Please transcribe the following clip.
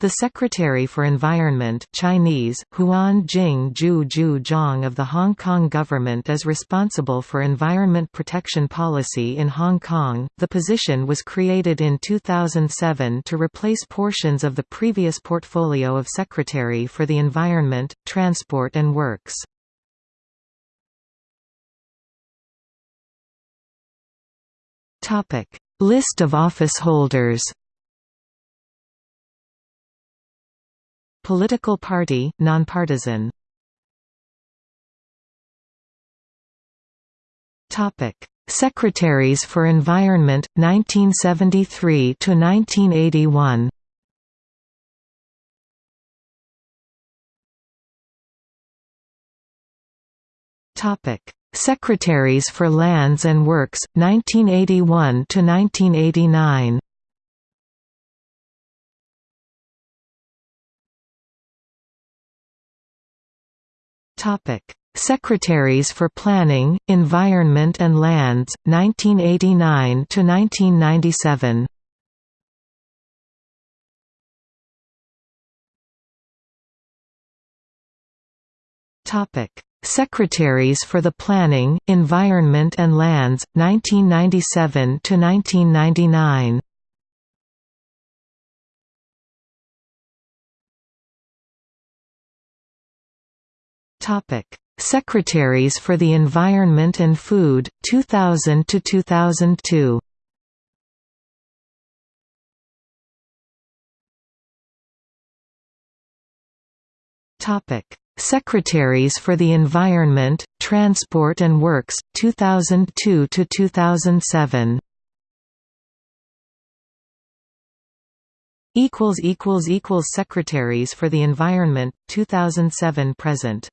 The Secretary for Environment Chinese, Huan Jing Ju Ju Zhang of the Hong Kong government is responsible for environment protection policy in Hong Kong. The position was created in 2007 to replace portions of the previous portfolio of Secretary for the Environment, Transport and Works. List of office holders Political party, nonpartisan. Topic: Secretaries for Environment 1973 to 1981. Topic: Secretaries for Lands and Works 1981 Topic: Secretaries for Planning, Environment and Lands, 1989 to 1997. Topic: Secretaries for the Planning, Environment and Lands, 1997 to 1999. Secretaries for the Environment and Food, 2000 to 2002. Topic: Secretaries for the Environment, Transport and Works, 2002 to 2007. Equals equals equals Secretaries for the Environment, 2007 present.